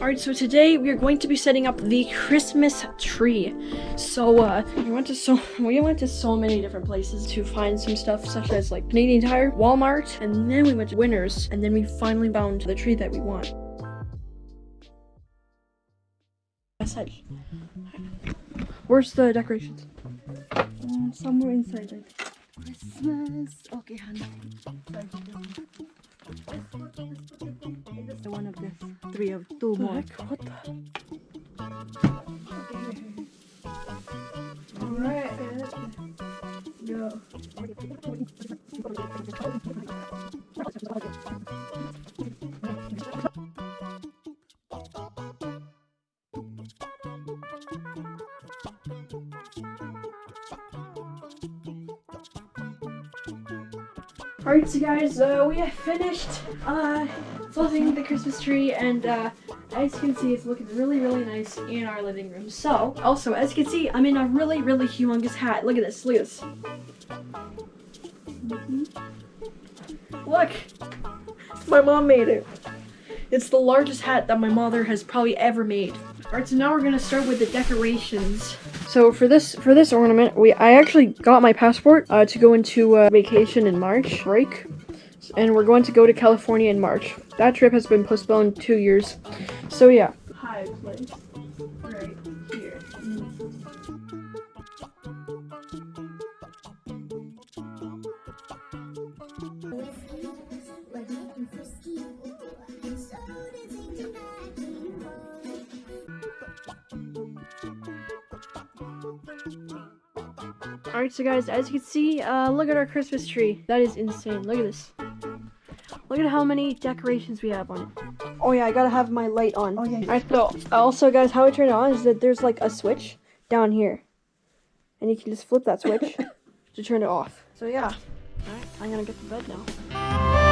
Alright, so today we are going to be setting up the Christmas tree. So, uh, we went to so we went to so many different places to find some stuff, such as like Canadian Tire, Walmart, and then we went to Winners, and then we finally found the tree that we want. Message. Where's the decorations? Mm, somewhere inside it. Christmas. Okay, honey. The one of this. Three of two oh the more. heck? What the? Alright. Go. Alright, so guys, uh, we have finished uh, building the Christmas tree, and uh, as you can see, it's looking really, really nice in our living room. So, also, as you can see, I'm in a really, really humongous hat. Look at this, look at this. Look! My mom made it. It's the largest hat that my mother has probably ever made. Alright, so now we're gonna start with the decorations. So for this for this ornament, we I actually got my passport uh, to go into uh, vacation in March break, and we're going to go to California in March. That trip has been postponed two years. So yeah. High place right here. Alright, so guys, as you can see, uh, look at our Christmas tree. That is insane. Look at this. Look at how many decorations we have on it. Oh yeah, I gotta have my light on. Oh, yeah. Alright, so also guys, how I turn it on is that there's like a switch down here. And you can just flip that switch to turn it off. So yeah. Alright, I'm gonna get to bed now.